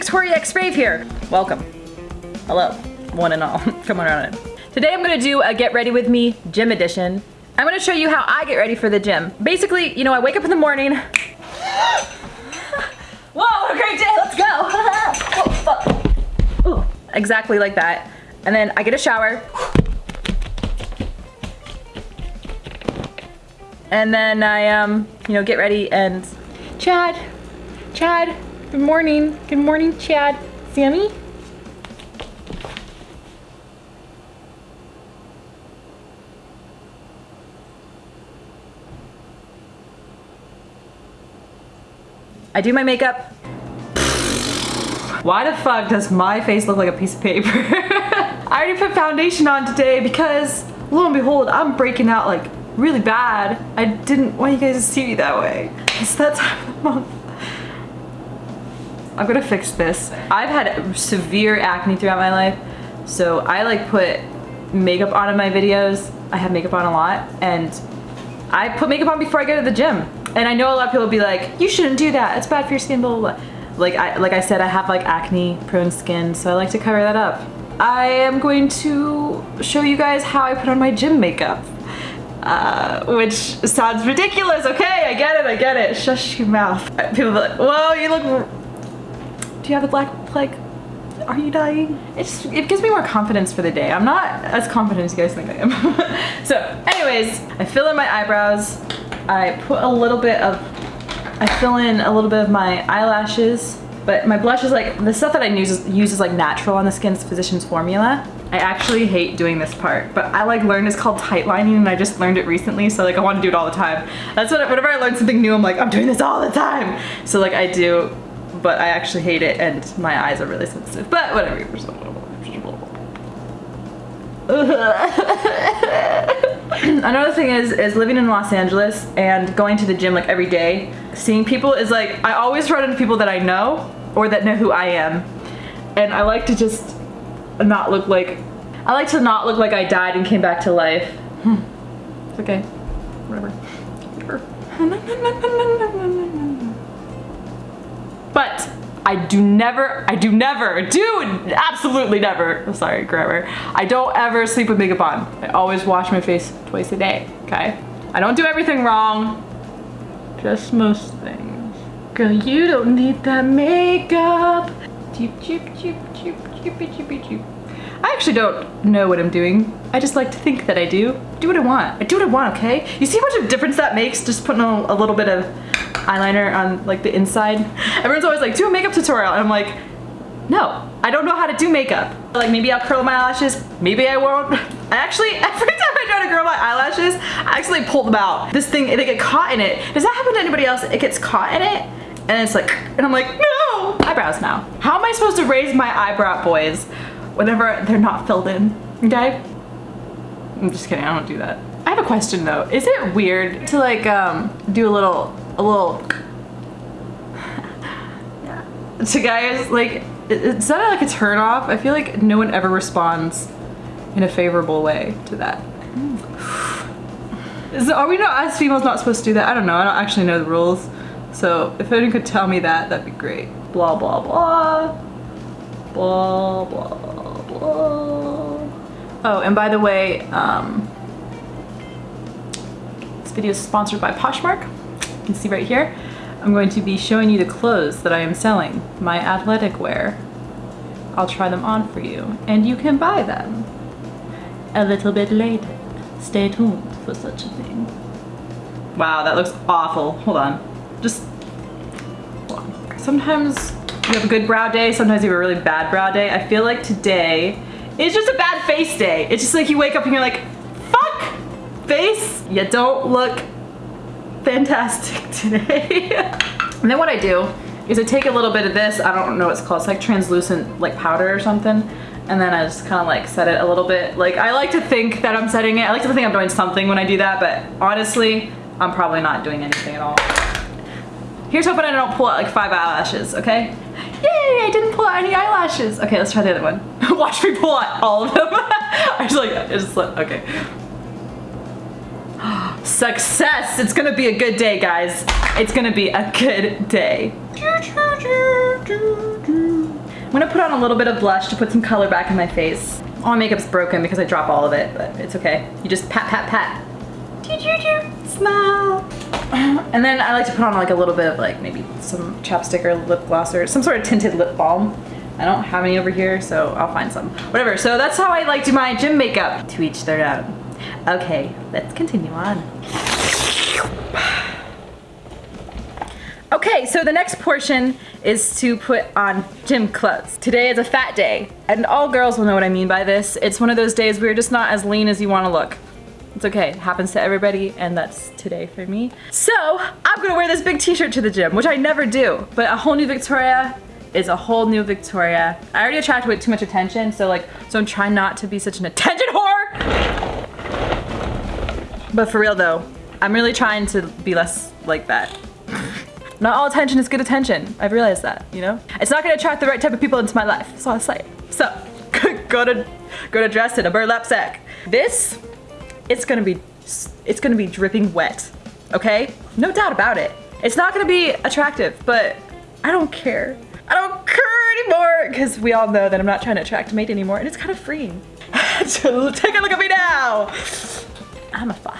Victoria X Rave here. Welcome. Hello, one and all. Come on around in. Today I'm gonna do a get ready with me gym edition. I'm gonna show you how I get ready for the gym. Basically, you know, I wake up in the morning. Whoa, what a great day, let's go. oh, exactly like that. And then I get a shower. And then I, um, you know, get ready and Chad, Chad, good morning. Good morning, Chad. Sammy? I do my makeup. Why the fuck does my face look like a piece of paper? I already put foundation on today because lo and behold, I'm breaking out like really bad. I didn't want you guys to see me that way. It's that time of the month. I'm gonna fix this. I've had severe acne throughout my life, so I like put makeup on in my videos. I have makeup on a lot, and I put makeup on before I go to the gym. And I know a lot of people will be like, you shouldn't do that. It's bad for your skin, blah, blah, blah. Like I, like I said, I have like acne prone skin, so I like to cover that up. I am going to show you guys how I put on my gym makeup. Uh, which sounds ridiculous, okay? I get it, I get it. Shush your mouth. People are like, whoa, you look... Do you have the black plague? Are you dying? It just, it gives me more confidence for the day. I'm not as confident as you guys think I am. so, anyways, I fill in my eyebrows. I put a little bit of, I fill in a little bit of my eyelashes, but my blush is like, the stuff that I use is, use is like natural on the skin, it's Physicians Formula. I actually hate doing this part, but I like learned it's called tight lining and I just learned it recently, so like I want to do it all the time. That's what, whenever I learn something new, I'm like, I'm doing this all the time. So like I do, but I actually hate it and my eyes are really sensitive, but whatever. Another thing is, is living in Los Angeles and going to the gym like every day, seeing people is like, I always run into people that I know or that know who I am. And I like to just not look like, I like to not look like I died and came back to life. Hmm. It's okay, whatever. But I do never, I do never, do absolutely never, sorry grammar, I don't ever sleep with makeup on. I always wash my face twice a day, okay? I don't do everything wrong, just most things. Girl, you don't need that makeup. Cheep, cheep, cheep, cheep, cheepy, cheepy, cheep. I actually don't know what I'm doing. I just like to think that I do. Do what I want. I do what I want, okay? You see how much of a difference that makes just putting a, a little bit of eyeliner on like the inside. Everyone's always like, do a makeup tutorial. And I'm like, no, I don't know how to do makeup. Like maybe I'll curl my eyelashes, maybe I won't. I actually, every time I try to curl my eyelashes, I actually pull them out. This thing, they get caught in it. Does that happen to anybody else? It gets caught in it and it's like, and I'm like, no! Eyebrows now. How am I supposed to raise my eyebrow, boys, whenever they're not filled in, okay? I'm just kidding, I don't do that. I have a question though. Is it weird to like um, do a little a little to guys like is that like a turn off I feel like no one ever responds in a favorable way to that. Are we not as females not supposed to do that? I don't know. I don't actually know the rules. So if anyone could tell me that that'd be great. Blah blah blah. Blah blah blah. Oh and by the way um, this video is sponsored by Poshmark can see right here, I'm going to be showing you the clothes that I am selling, my athletic wear. I'll try them on for you, and you can buy them a little bit later. Stay tuned for such a thing. Wow, that looks awful. Hold on. Just, sometimes you have a good brow day, sometimes you have a really bad brow day. I feel like today is just a bad face day. It's just like you wake up and you're like, fuck, face, you don't look fantastic today. and then what I do is I take a little bit of this, I don't know what it's called, it's like translucent like powder or something, and then I just kind of like set it a little bit. Like I like to think that I'm setting it, I like to think I'm doing something when I do that, but honestly, I'm probably not doing anything at all. Here's hoping I don't pull out like five eyelashes, okay? Yay, I didn't pull out any eyelashes. Okay, let's try the other one. Watch me pull out all of them. I just like, it's just like, okay. Success! It's gonna be a good day, guys. It's gonna be a good day. I'm gonna put on a little bit of blush to put some color back in my face. All my makeup's broken because I drop all of it, but it's okay. You just pat, pat, pat. Smile. And then I like to put on like a little bit of like maybe some chapstick or lip gloss or some sort of tinted lip balm. I don't have any over here, so I'll find some. Whatever, so that's how I like to do my gym makeup. To each their own. Okay, let's continue on. Okay, so the next portion is to put on gym clothes. Today is a fat day, and all girls will know what I mean by this. It's one of those days where you're just not as lean as you want to look. It's okay, it happens to everybody, and that's today for me. So, I'm gonna wear this big t-shirt to the gym, which I never do, but a whole new Victoria is a whole new Victoria. I already attract way too much attention, so like, so I'm trying not to be such an attention whore! But for real though, I'm really trying to be less like that. Not all attention is good attention. I've realized that, you know? It's not gonna attract the right type of people into my life. That's all I say. So, go to go to dress in a burlap sack. This, it's gonna be, it's gonna be dripping wet, okay? No doubt about it. It's not gonna be attractive, but I don't care. I don't care anymore because we all know that I'm not trying to attract a mate anymore and it's kind of freeing. take a look at me now. I'm a faucet.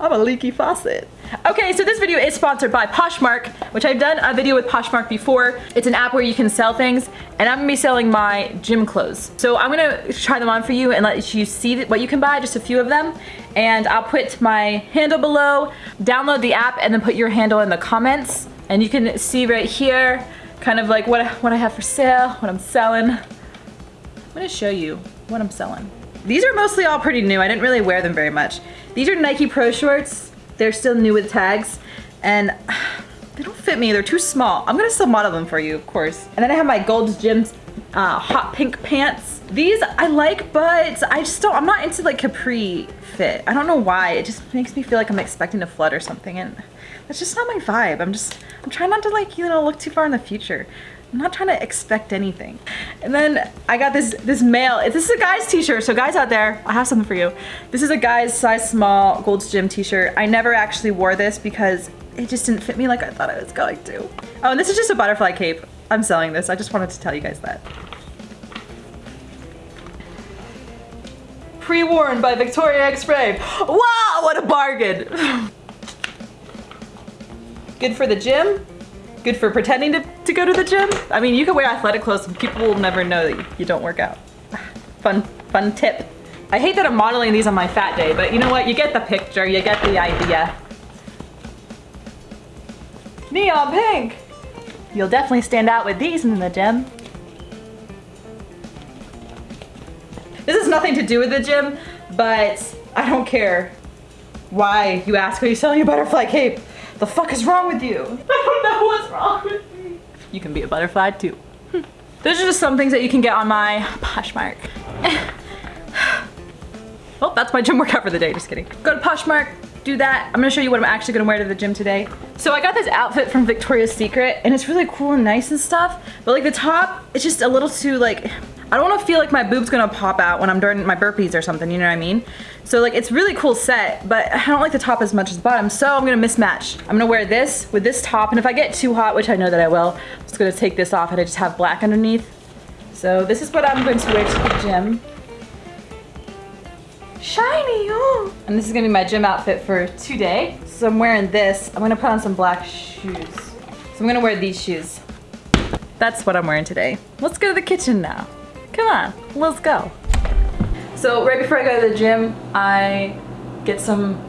I'm a leaky faucet. Okay, so this video is sponsored by Poshmark, which I've done a video with Poshmark before. It's an app where you can sell things, and I'm gonna be selling my gym clothes. So I'm gonna try them on for you and let you see what you can buy, just a few of them. And I'll put my handle below, download the app, and then put your handle in the comments. And you can see right here, kind of like what, what I have for sale, what I'm selling. I'm gonna show you what I'm selling. These are mostly all pretty new. I didn't really wear them very much. These are Nike Pro shorts. They're still new with tags and they don't fit me. They're too small. I'm gonna still model them for you, of course. And then I have my Gold's Gym uh, hot pink pants. These I like, but I just don't, I'm not into like capri fit. I don't know why. It just makes me feel like I'm expecting to flood or something and that's just not my vibe. I'm just, I'm trying not to like, you know, look too far in the future. I'm not trying to expect anything. And then I got this this male. This is a guy's t-shirt, so guys out there, I have something for you. This is a guy's size small Gold's Gym t-shirt. I never actually wore this because it just didn't fit me like I thought it was going to. Oh, and this is just a butterfly cape. I'm selling this. I just wanted to tell you guys that. Pre-worn by Victoria X Rave. Wow, what a bargain. Good for the gym, good for pretending to, to go to the gym. I mean, you can wear athletic clothes and people will never know that you, don't work out. Fun, fun tip. I hate that I'm modeling these on my fat day, but you know what? You get the picture, you get the idea. Neon pink! You'll definitely stand out with these in the gym. This has nothing to do with the gym, but I don't care why you ask, are you selling a butterfly cape? The fuck is wrong with you? I don't know what's wrong with me. You can be a butterfly too. Hmm. Those are just some things that you can get on my Poshmark. well, that's my gym workout for the day, just kidding. Go to Poshmark, do that. I'm gonna show you what I'm actually gonna wear to the gym today. So I got this outfit from Victoria's Secret and it's really cool and nice and stuff, but like the top, it's just a little too like, I don't wanna feel like my boob's gonna pop out when I'm doing my burpees or something, you know what I mean? So like it's really cool set, but I don't like the top as much as the bottom, so I'm gonna mismatch. I'm gonna wear this with this top, and if I get too hot, which I know that I will, I'm just gonna take this off and I just have black underneath. So this is what I'm going to wear to the gym. Shiny, oh! And this is gonna be my gym outfit for today. So I'm wearing this. I'm gonna put on some black shoes. So I'm gonna wear these shoes. That's what I'm wearing today. Let's go to the kitchen now. Come on, let's go. So right before I go to the gym, I get some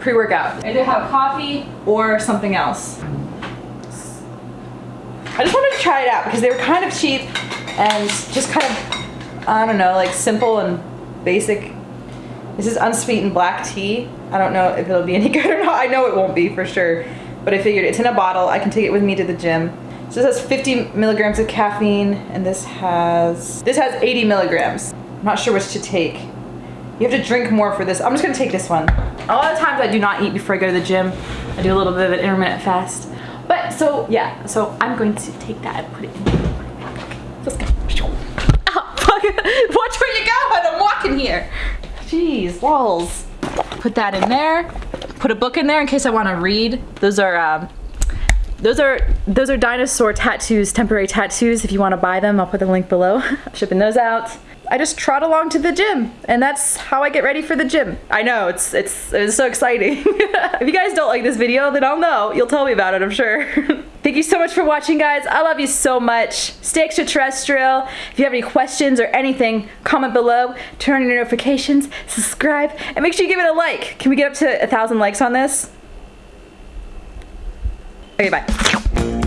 pre-workout. I Either have coffee or something else. I just wanted to try it out because they were kind of cheap and just kind of, I don't know, like simple and basic. This is unsweetened black tea. I don't know if it'll be any good or not. I know it won't be for sure, but I figured it's in a bottle. I can take it with me to the gym. So this has 50 milligrams of caffeine and this has, this has 80 milligrams. I'm not sure which to take. You have to drink more for this. I'm just gonna take this one. A lot of times I do not eat before I go to the gym. I do a little bit of an intermittent fast. But so yeah, so I'm going to take that and put it in. Let's go. Oh, Watch where you go I'm walking here. Jeez, walls. Put that in there. Put a book in there in case I want to read. Those are um, those are those are dinosaur tattoos, temporary tattoos. If you want to buy them, I'll put the link below. Shipping those out. I just trot along to the gym, and that's how I get ready for the gym. I know it's it's it's so exciting. if you guys don't like this video, then I'll know. You'll tell me about it, I'm sure. Thank you so much for watching, guys. I love you so much. Stay extraterrestrial. If you have any questions or anything, comment below. Turn on your notifications, subscribe, and make sure you give it a like. Can we get up to a thousand likes on this? Okay, bye.